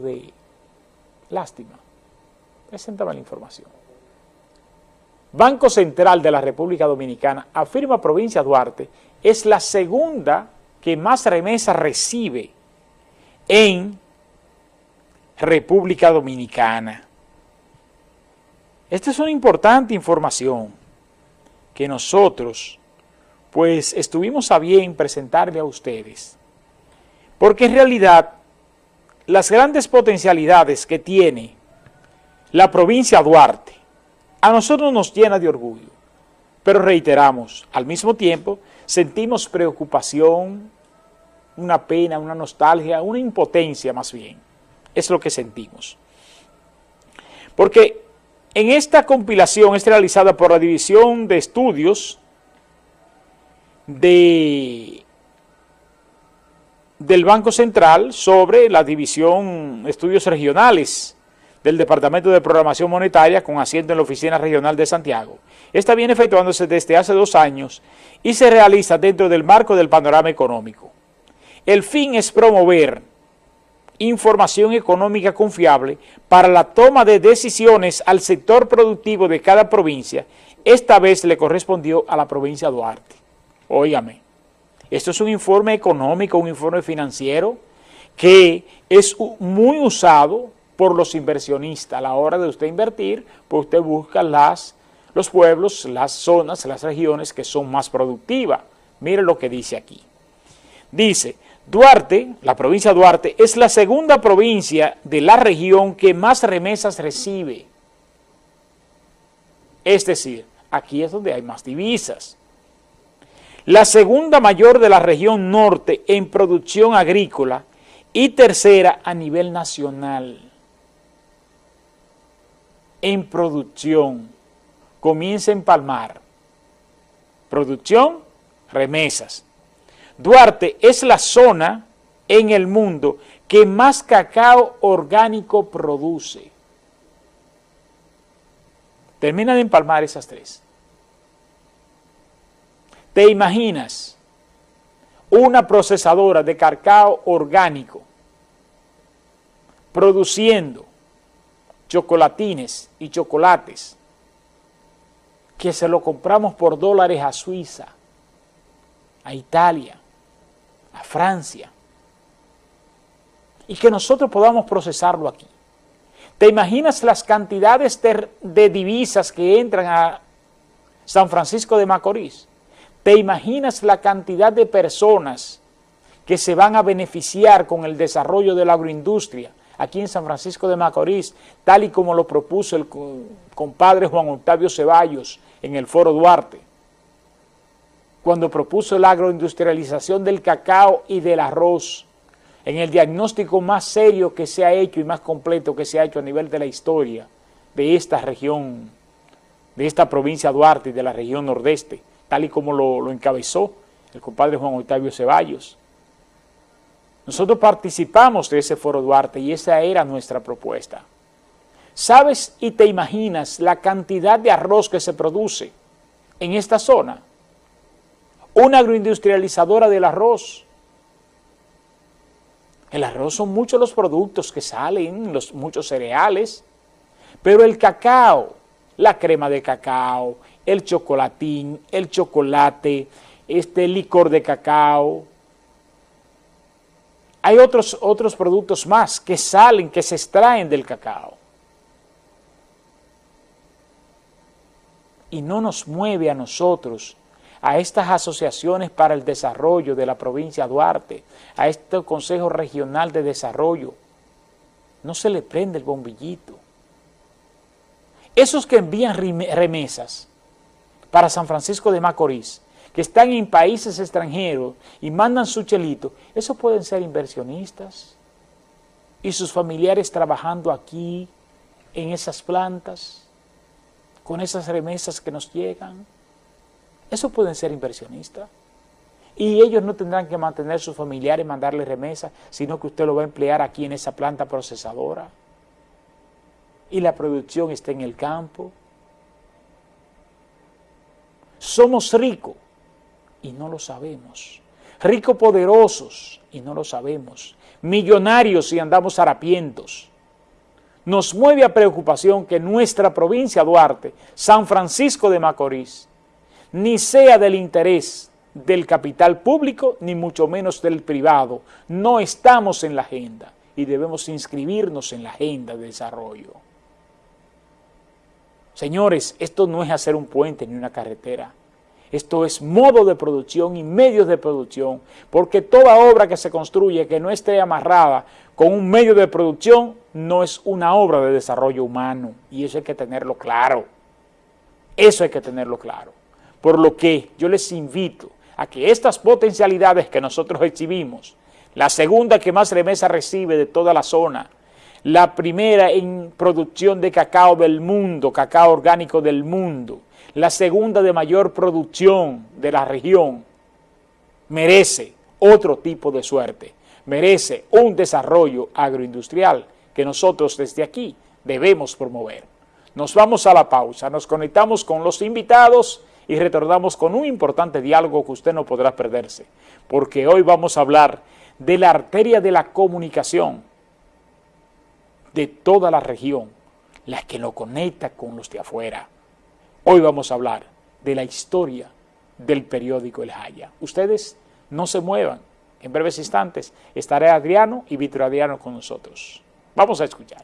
de lástima. Preséntame la información. Banco Central de la República Dominicana afirma Provincia Duarte es la segunda que más remesa recibe en República Dominicana. Esta es una importante información que nosotros pues estuvimos a bien presentarle a ustedes. Porque en realidad las grandes potencialidades que tiene la provincia Duarte a nosotros nos llena de orgullo. Pero reiteramos, al mismo tiempo sentimos preocupación, una pena, una nostalgia, una impotencia más bien. Es lo que sentimos. Porque en esta compilación es realizada por la División de Estudios de, del Banco Central sobre la División Estudios Regionales del Departamento de Programación Monetaria con asiento en la Oficina Regional de Santiago. Esta viene efectuándose desde hace dos años y se realiza dentro del marco del panorama económico. El fin es promover información económica confiable para la toma de decisiones al sector productivo de cada provincia. Esta vez le correspondió a la provincia de Duarte. Óigame, esto es un informe económico, un informe financiero que es muy usado por los inversionistas. A la hora de usted invertir, pues usted busca las, los pueblos, las zonas, las regiones que son más productivas. Mire lo que dice aquí. Dice, Duarte, la provincia de Duarte, es la segunda provincia de la región que más remesas recibe. Es decir, aquí es donde hay más divisas. La segunda mayor de la región norte en producción agrícola y tercera a nivel nacional. En producción, comienza en Palmar. Producción, remesas. Duarte es la zona en el mundo que más cacao orgánico produce. Termina de empalmar esas tres. ¿Te imaginas una procesadora de cacao orgánico produciendo chocolatines y chocolates que se lo compramos por dólares a Suiza, a Italia, a Francia, y que nosotros podamos procesarlo aquí. ¿Te imaginas las cantidades de, divisas que entran a San Francisco de Macorís? ¿Te imaginas la cantidad de personas que se van a beneficiar con el desarrollo de la agroindustria aquí en San Francisco de Macorís, tal y como lo propuso el compadre Juan Octavio Ceballos en el Foro Duarte? cuando propuso la agroindustrialización del cacao y del arroz, en el diagnóstico más serio que se ha hecho y más completo que se ha hecho a nivel de la historia de esta región, de esta provincia Duarte y de la región nordeste, tal y como lo, encabezó el compadre Juan Octavio Ceballos. Nosotros participamos de ese foro Duarte y esa era nuestra propuesta. ¿Sabes y te imaginas la cantidad de arroz que se produce en esta zona? una agroindustrializadora del arroz. El arroz son muchos los productos que salen, los, muchos cereales, pero el cacao, la crema de cacao, el chocolatín, el chocolate, este licor de cacao, hay otros, otros productos más que salen, que se extraen del cacao. Y no nos mueve a nosotros a estas asociaciones para el desarrollo de la provincia de Duarte, a este Consejo Regional de Desarrollo, no se le prende el bombillito. Esos que envían remesas para San Francisco de Macorís, que están en países extranjeros y mandan su chelito, esos pueden ser inversionistas y sus familiares trabajando aquí en esas plantas, con esas remesas que nos llegan. Eso pueden ser inversionistas. Y ellos no tendrán que mantener a sus familiares y mandarle remesa, sino que usted lo va a emplear aquí en esa planta procesadora. Y la producción está en el campo. Somos ricos y no lo sabemos. ricos poderosos y no lo sabemos, millonarios y andamos harapientos. Nos mueve a preocupación que nuestra provincia Duarte, San Francisco de Macorís, ni sea del interés del capital público, ni mucho menos del privado. No estamos en la agenda y debemos inscribirnos en la agenda de desarrollo. Señores, esto no es hacer un puente ni una carretera. Esto es modo de producción y medios de producción, porque toda obra que se construye que no esté amarrada con un medio de producción no es una obra de desarrollo humano, y eso hay que tenerlo claro. Eso hay que tenerlo claro. Por lo que yo les invito a que estas potencialidades que nosotros exhibimos, la segunda que más remesa recibe de toda la zona, la primera en producción de cacao del mundo, cacao orgánico del mundo, la segunda de mayor producción de la región, merece otro tipo de suerte, merece un desarrollo agroindustrial que nosotros desde aquí debemos promover. Nos vamos a la pausa, nos conectamos con los invitados y retornamos con un importante diálogo que usted no podrá perderse, porque hoy vamos a hablar de la arteria de la comunicación de toda la región, la que lo conecta con los de afuera. Hoy vamos a hablar de la historia del periódico El Jaya. Ustedes no se muevan. En breves instantes estaré Adriano y Víctor Adriano con nosotros. Vamos a escuchar.